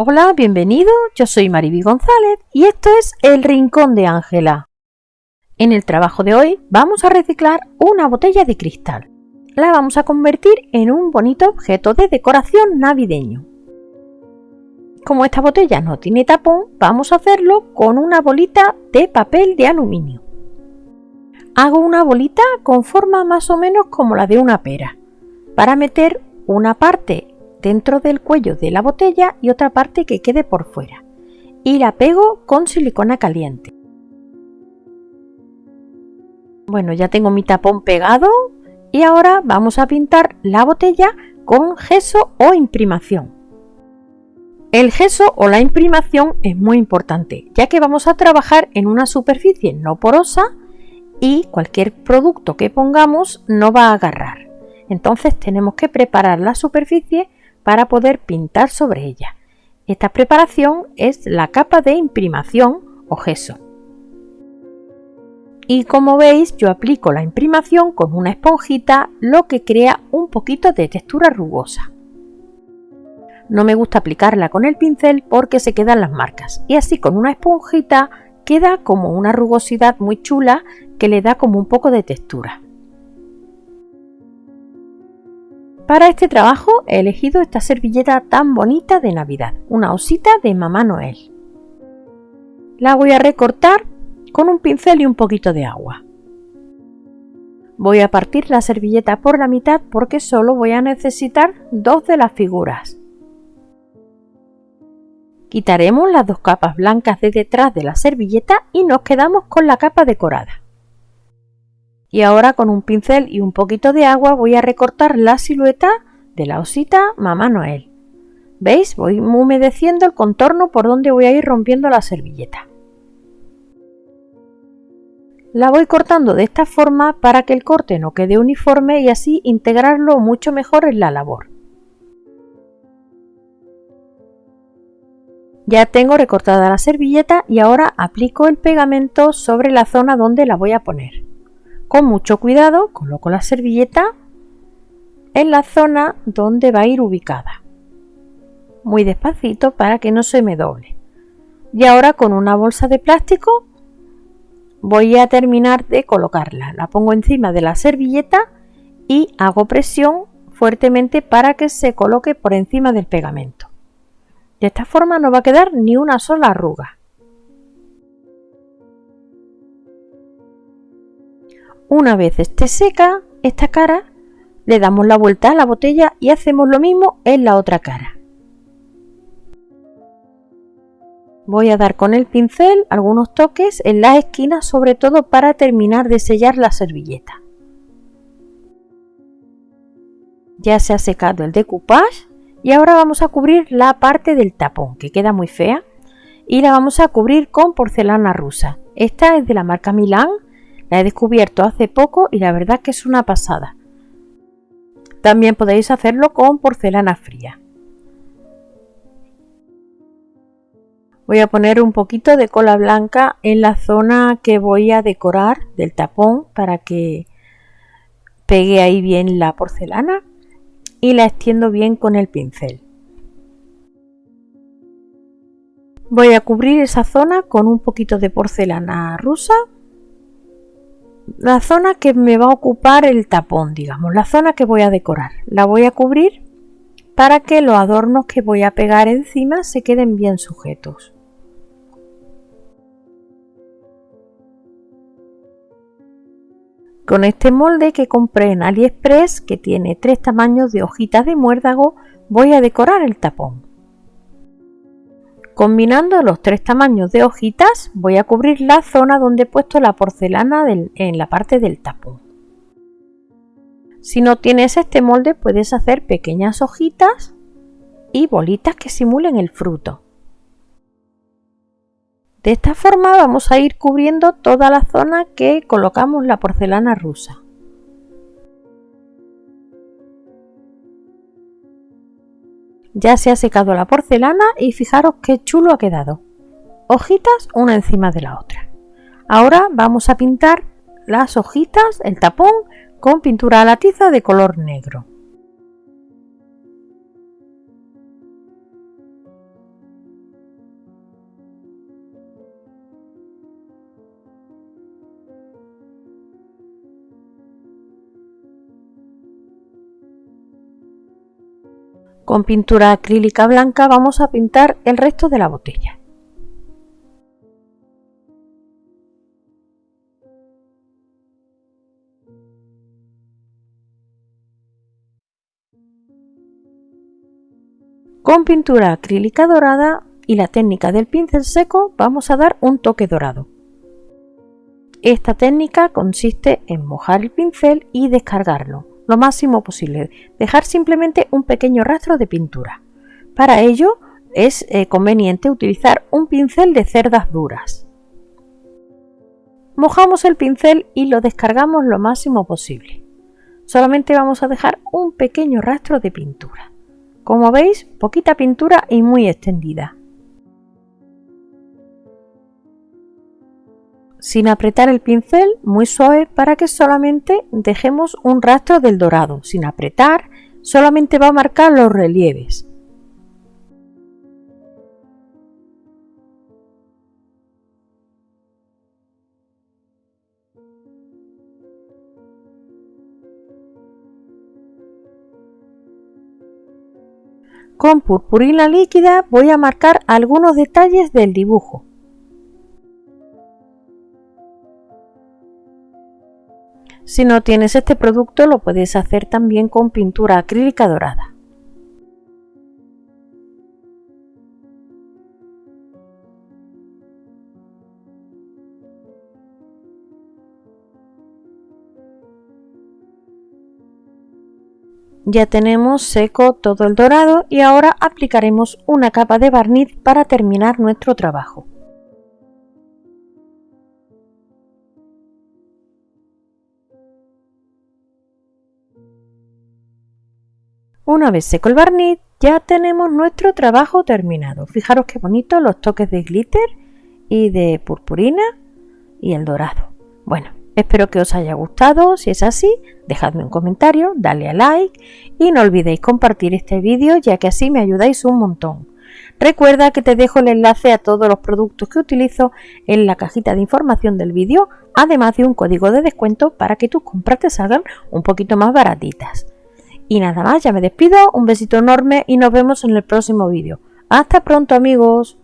Hola, bienvenido, yo soy Mariby González y esto es El Rincón de Ángela. En el trabajo de hoy vamos a reciclar una botella de cristal. La vamos a convertir en un bonito objeto de decoración navideño. Como esta botella no tiene tapón, vamos a hacerlo con una bolita de papel de aluminio. Hago una bolita con forma más o menos como la de una pera, para meter una parte dentro del cuello de la botella y otra parte que quede por fuera. Y la pego con silicona caliente. Bueno, ya tengo mi tapón pegado y ahora vamos a pintar la botella con gesso o imprimación. El gesso o la imprimación es muy importante, ya que vamos a trabajar en una superficie no porosa y cualquier producto que pongamos no va a agarrar. Entonces tenemos que preparar la superficie para poder pintar sobre ella. Esta preparación es la capa de imprimación o gesso. Y como veis yo aplico la imprimación con una esponjita lo que crea un poquito de textura rugosa. No me gusta aplicarla con el pincel porque se quedan las marcas y así con una esponjita queda como una rugosidad muy chula que le da como un poco de textura. Para este trabajo he elegido esta servilleta tan bonita de Navidad, una osita de Mamá Noel. La voy a recortar con un pincel y un poquito de agua. Voy a partir la servilleta por la mitad porque solo voy a necesitar dos de las figuras. Quitaremos las dos capas blancas de detrás de la servilleta y nos quedamos con la capa decorada. Y ahora con un pincel y un poquito de agua voy a recortar la silueta de la osita Mamá Noel. ¿Veis? Voy humedeciendo el contorno por donde voy a ir rompiendo la servilleta. La voy cortando de esta forma para que el corte no quede uniforme y así integrarlo mucho mejor en la labor. Ya tengo recortada la servilleta y ahora aplico el pegamento sobre la zona donde la voy a poner. Con mucho cuidado coloco la servilleta en la zona donde va a ir ubicada. Muy despacito para que no se me doble. Y ahora con una bolsa de plástico voy a terminar de colocarla. La pongo encima de la servilleta y hago presión fuertemente para que se coloque por encima del pegamento. De esta forma no va a quedar ni una sola arruga. Una vez esté seca esta cara, le damos la vuelta a la botella y hacemos lo mismo en la otra cara. Voy a dar con el pincel algunos toques en las esquinas, sobre todo para terminar de sellar la servilleta. Ya se ha secado el decoupage y ahora vamos a cubrir la parte del tapón, que queda muy fea, y la vamos a cubrir con porcelana rusa. Esta es de la marca Milan la he descubierto hace poco y la verdad que es una pasada. También podéis hacerlo con porcelana fría. Voy a poner un poquito de cola blanca en la zona que voy a decorar del tapón para que pegue ahí bien la porcelana y la extiendo bien con el pincel. Voy a cubrir esa zona con un poquito de porcelana rusa la zona que me va a ocupar el tapón, digamos, la zona que voy a decorar. La voy a cubrir para que los adornos que voy a pegar encima se queden bien sujetos. Con este molde que compré en AliExpress, que tiene tres tamaños de hojitas de muérdago, voy a decorar el tapón. Combinando los tres tamaños de hojitas voy a cubrir la zona donde he puesto la porcelana en la parte del tapón. Si no tienes este molde puedes hacer pequeñas hojitas y bolitas que simulen el fruto. De esta forma vamos a ir cubriendo toda la zona que colocamos la porcelana rusa. Ya se ha secado la porcelana y fijaros qué chulo ha quedado. Hojitas una encima de la otra. Ahora vamos a pintar las hojitas, el tapón, con pintura a la tiza de color negro. Con pintura acrílica blanca vamos a pintar el resto de la botella. Con pintura acrílica dorada y la técnica del pincel seco vamos a dar un toque dorado. Esta técnica consiste en mojar el pincel y descargarlo lo máximo posible, dejar simplemente un pequeño rastro de pintura. Para ello es eh, conveniente utilizar un pincel de cerdas duras. Mojamos el pincel y lo descargamos lo máximo posible. Solamente vamos a dejar un pequeño rastro de pintura. Como veis, poquita pintura y muy extendida. Sin apretar el pincel, muy suave para que solamente dejemos un rastro del dorado. Sin apretar, solamente va a marcar los relieves. Con purpurina líquida voy a marcar algunos detalles del dibujo. Si no tienes este producto lo puedes hacer también con pintura acrílica dorada. Ya tenemos seco todo el dorado y ahora aplicaremos una capa de barniz para terminar nuestro trabajo. Una vez seco el barniz, ya tenemos nuestro trabajo terminado. Fijaros qué bonito los toques de glitter y de purpurina y el dorado. Bueno, espero que os haya gustado. Si es así, dejadme un comentario, dale a like y no olvidéis compartir este vídeo ya que así me ayudáis un montón. Recuerda que te dejo el enlace a todos los productos que utilizo en la cajita de información del vídeo, además de un código de descuento para que tus compras te salgan un poquito más baratitas. Y nada más, ya me despido, un besito enorme y nos vemos en el próximo vídeo. Hasta pronto amigos.